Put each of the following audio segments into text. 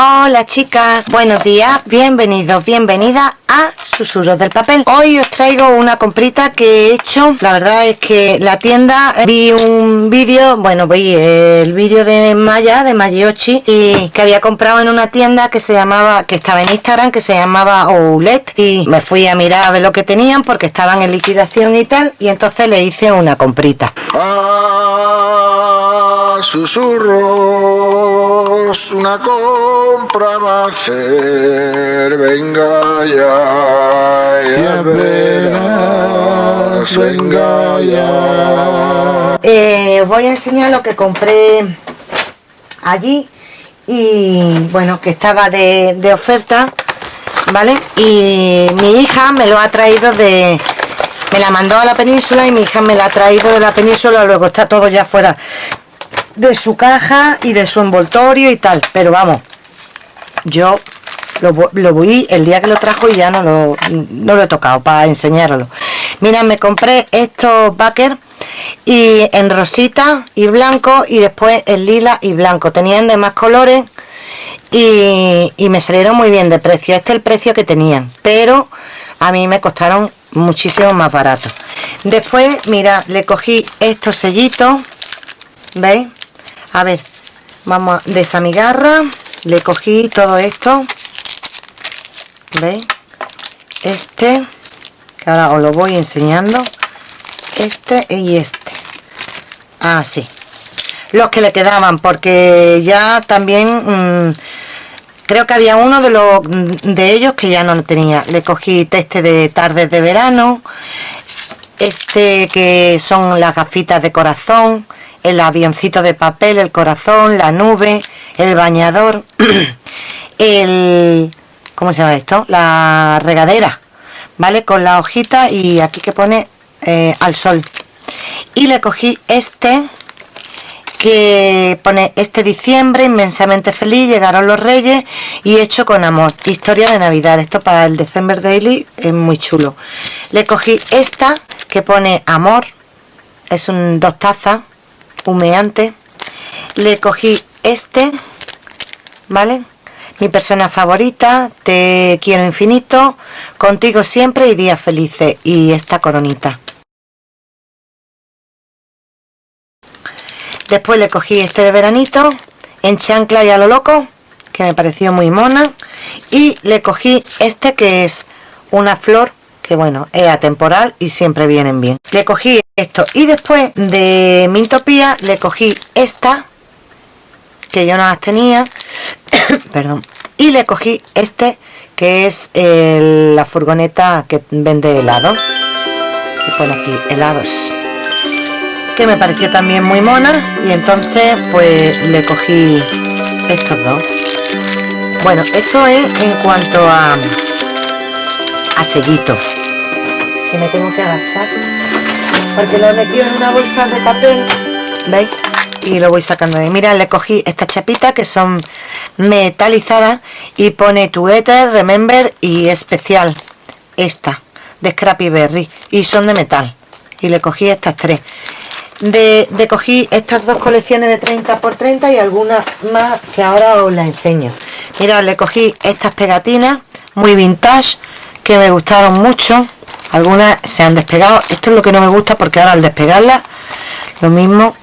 Hola chicas, buenos días, bienvenidos, bienvenidas a Susurros del Papel. Hoy os traigo una comprita que he hecho. La verdad es que la tienda eh, Vi un vídeo, bueno vi el vídeo de Maya, de Magiochi Y que había comprado en una tienda que se llamaba Que estaba en Instagram, que se llamaba Oulet Y me fui a mirar a ver lo que tenían Porque estaban en liquidación y tal Y entonces le hice una comprita. Ah, Susurros, una compra va a hacer, venga ya, Eh, voy a enseñar lo que compré allí y bueno, que estaba de, de oferta, ¿vale? Y mi hija me lo ha traído de, me la mandó a la península y mi hija me la ha traído de la península luego está todo ya fuera de su caja y de su envoltorio y tal pero vamos yo lo, voy el día que lo trajo y ya no lo, no lo he tocado para enseñarlo mira me compré estos backers y en rosita y blanco y después en lila y blanco. Tenían de más colores y, y me salieron muy bien de precio. Este es el precio que tenían pero a mí me costaron muchísimo más barato. Después mira le cogí estos sellitos veis a ver vamos de esa migarra le cogí todo esto veis este que ahora os lo voy enseñando. Este y este. Así ah, los que le quedaban porque ya también mm, creo que había uno de los de ellos que ya no lo tenía. Le cogí este de tardes de verano. Este que son las gafitas de corazón el avioncito de papel el corazón la nube el bañador el ¿cómo se llama esto? la regadera vale con la hojita y aquí que pone eh, al sol. Y le cogí este que pone este diciembre inmensamente feliz llegaron los reyes y hecho con amor historia de navidad esto para el december daily es muy chulo. Le cogí esta que pone amor es un dos tazas humeante. Le cogí este vale mi persona favorita te quiero infinito contigo siempre y días felices. Y esta coronita. Después le cogí este de veranito en chancla y a lo loco que me pareció muy mona. Y le cogí este que es una flor que bueno es atemporal y siempre vienen bien. Le cogí esto. Y después de Mintopía le cogí esta que yo no las tenía perdón. Y le cogí este que es la furgoneta que vende helado. Que pone aquí helados. Que me pareció también muy mona. Y entonces pues le cogí estos dos. Bueno esto es en cuanto a a sellito. Que me tengo que agachar. Porque lo he metido en una bolsa de papel. Veis y lo voy sacando de mira le cogí esta chapita que son metalizadas y pone tu éter remember y especial. Esta de Scrappy Berry y son de metal. Y le cogí estas tres. De, cogí estas dos colecciones de 30 por 30 y algunas más que ahora os las enseño. Mirad le cogí estas pegatinas muy vintage que me gustaron mucho. Algunas se han despegado. Esto es lo que no me gusta porque ahora al despegarlas lo mismo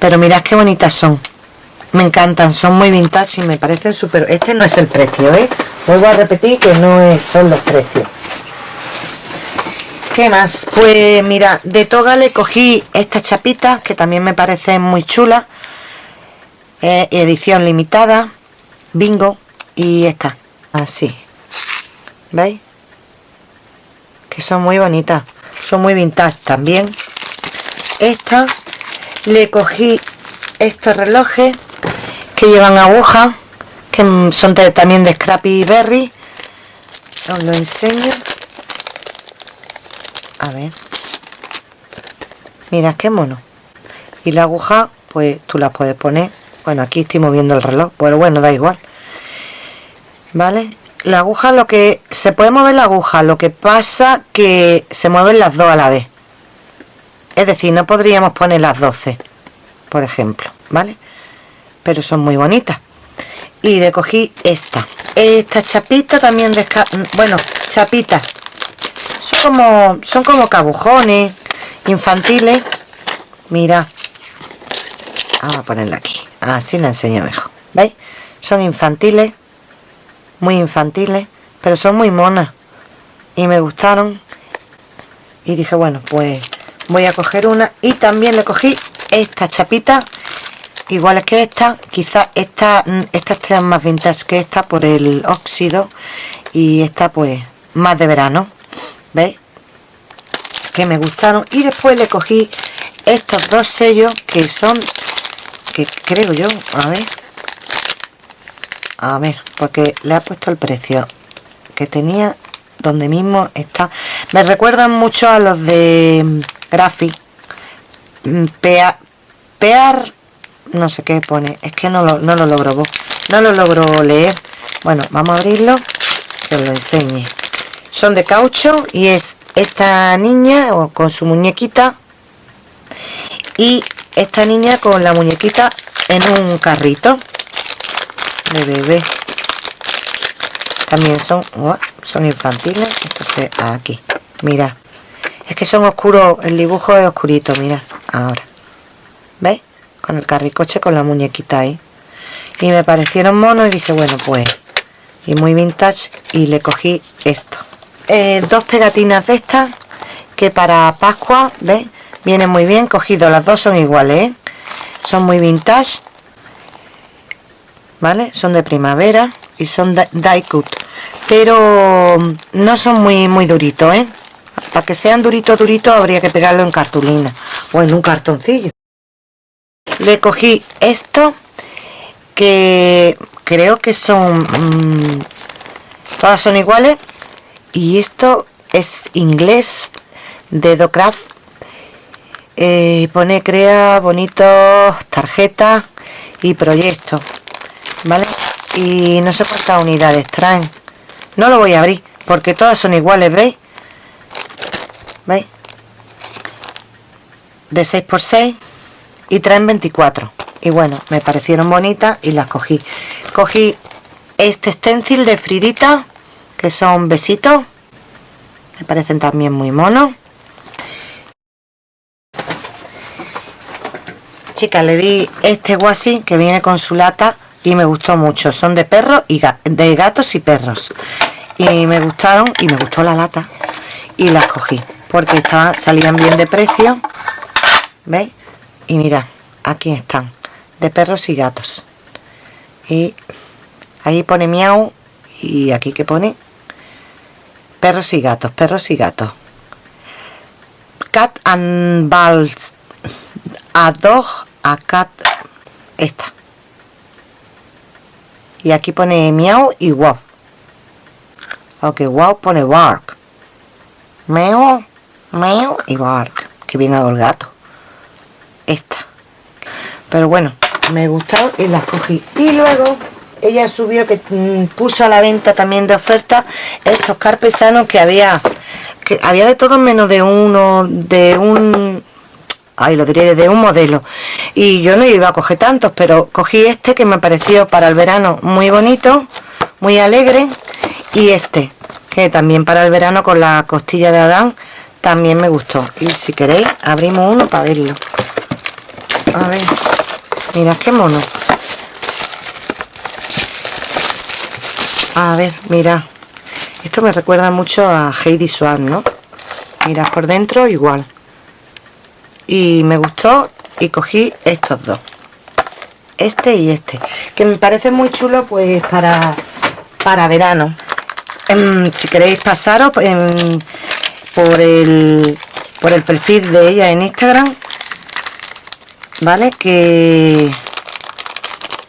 pero mirad qué bonitas son me encantan, son muy vintage y me parecen súper este no es el precio, ¿eh? vuelvo a repetir que no es, son los precios ¿Qué más? Pues mira, de toga le cogí esta chapita que también me parece muy chula. edición limitada, bingo, y esta, así. ¿Veis? Que son muy bonitas, son muy vintage también. Esta, le cogí estos relojes que llevan aguja, que son también de Scrappy Berry. Os lo enseño. A ver. Mira qué mono. Y la aguja pues tú la puedes poner. Bueno aquí estoy moviendo el reloj pero bueno da igual. Vale la aguja lo que se puede mover la aguja lo que pasa que se mueven las dos a la vez es decir no podríamos poner las 12 por ejemplo vale pero son muy bonitas. Y le cogí esta. Esta chapita también de bueno chapitas. Son como son como cabujones infantiles. Mira. Vamos a ponerla aquí. Así la enseño mejor. Veis son infantiles muy infantiles pero son muy monas. Y me gustaron. Y dije bueno pues voy a coger una y también le cogí esta chapita iguales que esta quizás esta esta esté más vintage que esta por el óxido y esta pues más de verano veis que me gustaron. Y después le cogí estos dos sellos que son que creo yo a ver a ver porque le ha puesto el precio que tenía donde mismo está. Me recuerdan mucho a los de Graphic mm, Pear, Pear no sé qué pone. Es que no lo, no lo logro no lo logro leer. Bueno vamos a abrirlo que os lo enseñe. Son de caucho y es esta niña con su muñequita y esta niña con la muñequita en un carrito de bebé. También son son infantiles. Entonces aquí mira es que son oscuros el dibujo es oscurito mira ahora ¿veis? con el carricoche con la muñequita ahí y me parecieron monos y dije bueno pues y muy vintage y le cogí esto eh, dos pegatinas de estas que para Pascua ¿ves? vienen muy bien cogido las dos son iguales ¿eh? son muy vintage vale son de primavera y son die cut pero no son muy muy duritos ¿eh? Para que sean duritos duritos habría que pegarlo en cartulina o en un cartoncillo. Le cogí esto que creo que son mm, todas son iguales y esto es inglés de Docraft eh, pone crea bonitos tarjetas y proyectos vale y no sé cuántas unidades traen. No lo voy a abrir porque todas son iguales veis veis de 6 por 6 y traen 24 y bueno me parecieron bonitas y las cogí. Cogí este stencil de Fridita que son besitos. Me parecen también muy monos. Chicas le di este guasi que viene con su lata y me gustó mucho. Son de perros y de gatos y perros. Y me gustaron y me gustó la lata. Y las cogí porque salían bien de precio veis y mira aquí están de perros y gatos y ahí pone miau y aquí que pone perros y gatos, perros y gatos. Cat and balls. A dog, a cat. Esta. Y aquí pone miau y wow. Ok, wow pone bark. Meow, meow y. Que viene el gato. Esta. Pero bueno, me gustó y las cogí. Y luego ella subió que mm, puso a la venta también de oferta estos carpesanos que había que había de todo menos de uno de un ay lo diré de un modelo y yo no iba a coger tantos pero cogí este que me pareció para el verano muy bonito muy alegre y este que también para el verano con la costilla de Adán también me gustó. Y si queréis abrimos uno para verlo. A ver. Mira qué mono. A ver mira esto me recuerda mucho a Heidi Swan ¿no? mira por dentro igual. Y me gustó y cogí estos dos. Este y este. Que me parece muy chulo pues para para verano. Em, si queréis pasaros em, por el por el perfil de ella en Instagram vale que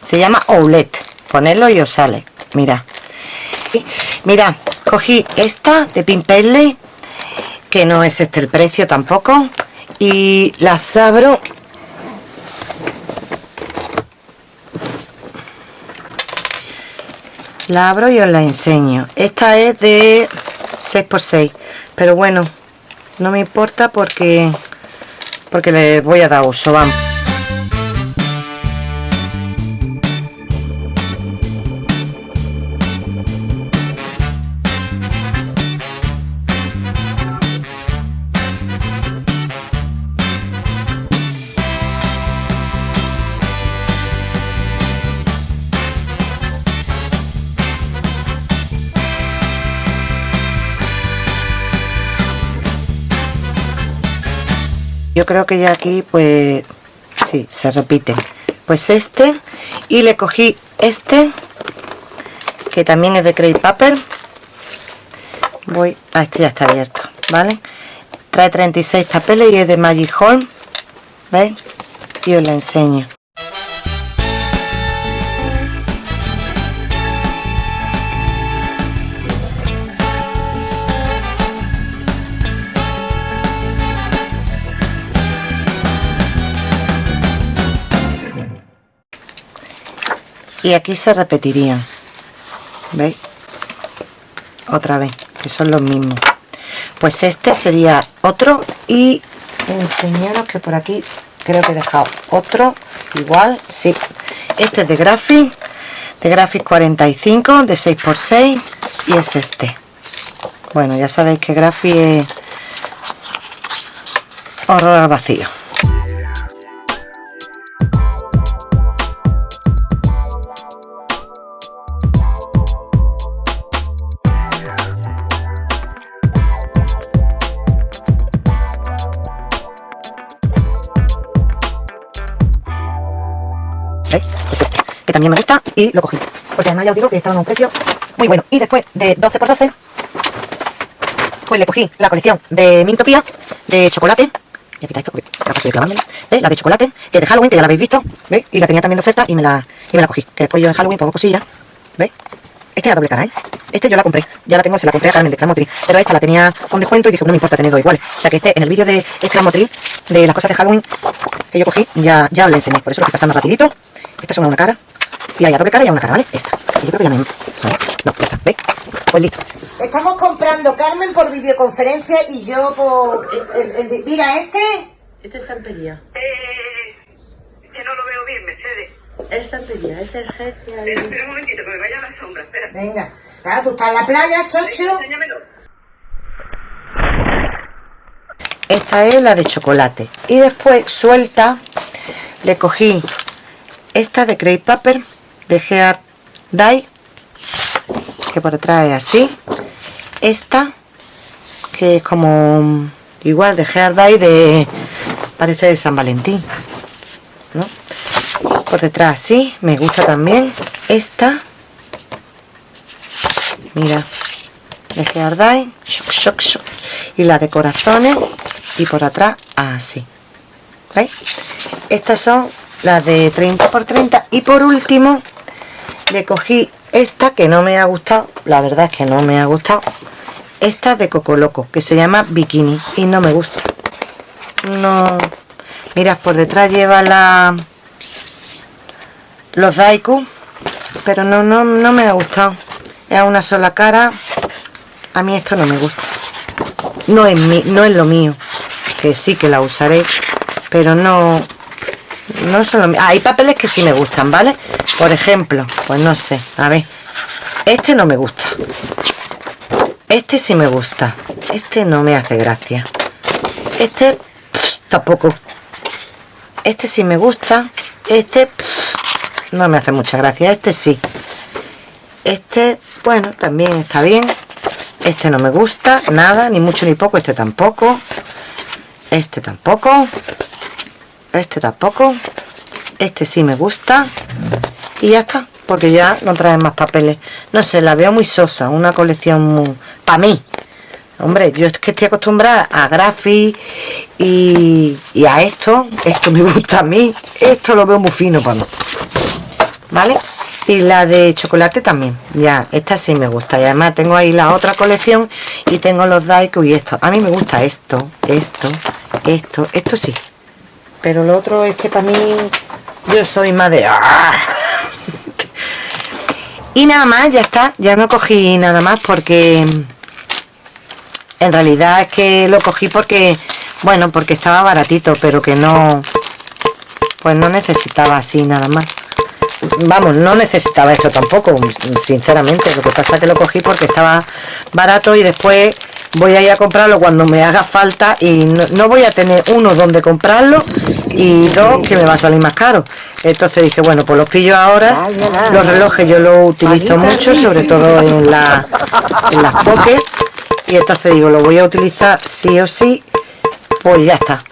se llama Oulet ponerlo y os sale. Mira. Mira cogí esta de Pimpelli que no es este el precio tampoco y las abro. La abro y os la enseño. Esta es de 6x6 pero bueno no me importa porque porque le voy a dar uso vamos yo creo que ya aquí pues sí, se repiten pues este y le cogí este que también es de crepe paper. Voy a este ya está abierto vale trae 36 papeles y es de magic home veis y os la enseño y aquí se repetirían. Veis otra vez que son los mismos. Pues este sería otro y enseñaros que por aquí creo que he dejado otro igual sí. Este es de Graphic de Graphic 45 de 6x6 y es este. Bueno ya sabéis que Graphic es horror al vacío también me gusta y lo cogí. Porque además ya os digo que estaba en un precio muy bueno. Y después de 12 por 12 pues le cogí la colección de Mintopía de chocolate. Y aquí está esto, porque capaz de clavármelo. La de chocolate, que de Halloween, que ya la habéis visto. ¿Veis? Y la tenía también de oferta y me la, y me la cogí. Que después yo en Halloween pongo cosillas. ¿Veis? Este es a doble cara, ¿eh? Este yo la compré. Ya la tengo, se la compré a Carmen de. Pero esta la tenía con descuento y dije, no me importa tener dos iguales. O sea que este, en el vídeo de Cramotril, de las cosas de Halloween que yo cogí, ya, ya os lo enseñé. Por eso lo estoy pasando rapidito. Estas son una cara y hay a doble cara y a una cara, ¿vale? Esta. Yo creo que ya me... No, esta, ¿veis? Pues listo. Estamos comprando Carmen por videoconferencia y yo por... mira, este... Este es Santería. Eh, que no lo veo bien, Mercedes. Es Santería, es el jefe ahí. Espera, un momentito, que me vaya a la sombra, espera. Venga. Claro, tú estás en la playa, chocho. Enséñamelo. Esta es la de chocolate. Y después, suelta, le cogí esta de Crepe Paper de Gear Dye que por detrás es así. Esta que es como igual de Gear Dye de parece de San Valentín por detrás así me gusta también. Esta mira de Gear Dye y la de corazones y por atrás así. ¿veis? estas son las de 30 por 30 y por último le cogí esta que no me ha gustado la verdad es que no me ha gustado esta de Coco Loco que se llama Bikini y no me gusta. No. Mirad por detrás lleva la los Daiku pero no, no, no me ha gustado. Es una sola cara a mí esto no me gusta. No es, mi, no es lo mío que sí que la usaré pero no no son hay papeles que sí me gustan vale por ejemplo pues no sé a ver. Este no me gusta. Este sí me gusta. Este no me hace gracia. Este tampoco. Este sí me gusta. Este no me hace mucha gracia. Este sí. Este bueno también está bien. Este no me gusta nada ni mucho ni poco. Este tampoco. Este tampoco este tampoco. Este sí me gusta. Y ya está porque ya no trae más papeles. No sé, la veo muy sosa una colección para mí. Hombre, yo es que estoy acostumbrada a Graphic y, a esto. Esto me gusta a mí. Esto lo veo muy fino para mí. ¿vale? y la de chocolate también. Ya, esta sí me gusta. Y además tengo ahí la otra colección y tengo los Daiko y esto. A mí me gusta esto, esto, esto, esto sí pero lo otro es que para mí yo soy más de ¡ah! y nada más ya está. Ya no cogí nada más porque en realidad es que lo cogí porque bueno porque estaba baratito pero que no pues no necesitaba así nada más. Vamos, no necesitaba esto tampoco sinceramente, lo que pasa es que lo cogí porque estaba barato y después voy a ir a comprarlo cuando me haga falta y no, voy a tener uno donde comprarlo y dos que me va a salir más caro. Entonces dije bueno pues los pillo ahora. Los relojes yo los utilizo mucho sobre todo en, la, en las pockets. Y entonces digo lo voy a utilizar sí o sí pues ya está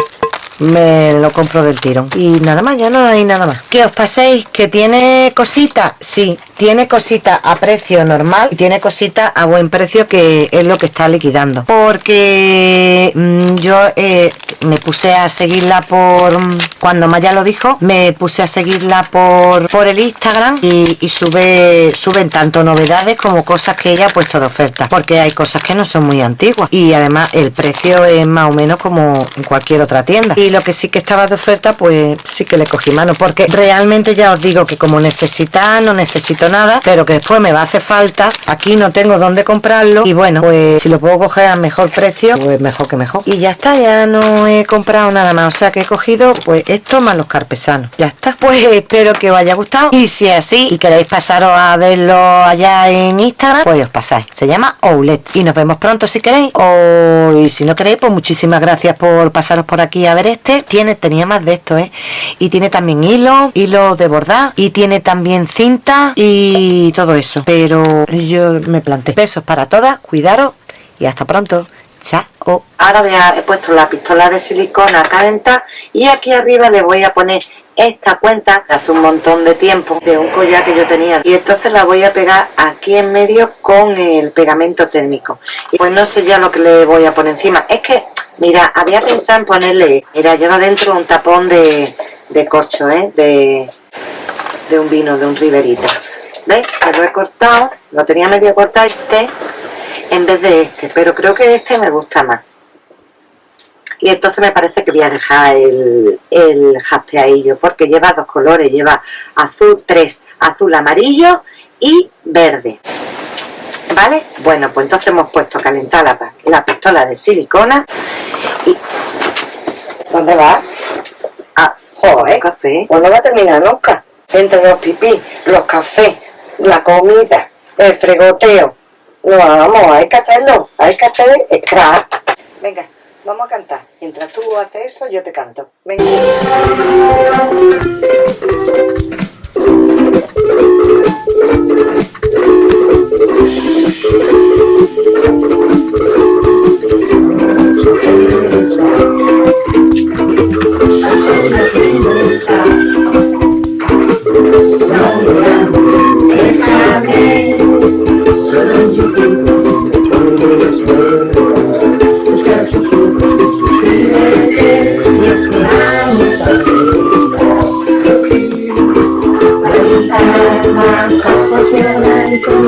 me lo compro del tirón. Y nada más ya no hay nada más. Que os paséis que tiene cositas sí tiene cositas a precio normal y tiene cositas a buen precio que es lo que está liquidando. Porque mm, yo eh, me puse a seguirla por cuando Maya lo dijo me puse a seguirla por por el Instagram y, y sube suben tanto novedades como cosas que ella ha puesto de oferta. Porque hay cosas que no son muy antiguas y además el precio es más o menos como en cualquier otra tienda. Y lo que sí que estaba de oferta pues sí que le cogí mano porque realmente ya os digo que como necesita no necesito nada pero que después me va a hacer falta aquí no tengo dónde comprarlo y bueno pues si lo puedo coger a mejor precio pues mejor que mejor. Y ya está ya no he comprado nada más o sea que he cogido pues esto más los carpesanos ya está. Pues espero que os haya gustado y si es así y queréis pasaros a verlo allá en Instagram pues os pasáis. Se llama Oulet y nos vemos pronto si queréis. O si no queréis pues muchísimas gracias por pasaros por aquí a ver este tiene tenía más de esto eh y tiene también hilo hilo de bordar y tiene también cinta y todo eso. Pero yo me planté besos para todas cuidaros y hasta pronto. Chao. Ahora a, he puesto la pistola de silicona a calentar y aquí arriba le voy a poner esta cuenta hace un montón de tiempo de un collar que yo tenía. Y entonces la voy a pegar aquí en medio con el pegamento térmico. Y pues no sé ya lo que le voy a poner encima. Es que mira había pensado en ponerle mira lleva dentro un tapón de, de corcho ¿eh? de, de un vino de un riverita ¿veis? que lo he cortado lo tenía medio cortado este en vez de este pero creo que este me gusta más y entonces me parece que voy a dejar el, el jaspeadillo porque lleva dos colores, lleva azul, tres, azul amarillo y verde ¿vale? bueno pues entonces hemos puesto a calentar la, la pistola de silicona y ¿dónde va? ah, joder, café pues no va a terminar nunca entre los pipí, los cafés la comida, el fregoteo no, vamos, hay que hacerlo hay que hacer scrap venga Vamos a cantar. Mientras tú haces eso, yo te canto. Venga. Pues no